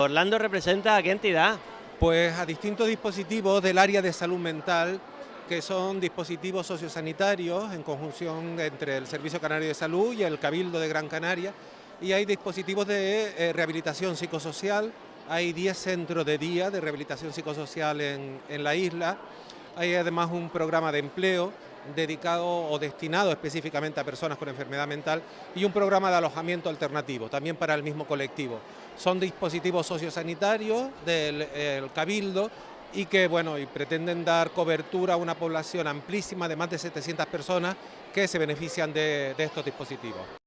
Orlando representa a qué entidad? Pues a distintos dispositivos del área de salud mental, que son dispositivos sociosanitarios en conjunción entre el Servicio Canario de Salud y el Cabildo de Gran Canaria, y hay dispositivos de eh, rehabilitación psicosocial, hay 10 centros de día de rehabilitación psicosocial en, en la isla, hay además un programa de empleo dedicado o destinado específicamente a personas con enfermedad mental y un programa de alojamiento alternativo, también para el mismo colectivo. Son dispositivos sociosanitarios del Cabildo y que bueno, y pretenden dar cobertura a una población amplísima de más de 700 personas que se benefician de, de estos dispositivos.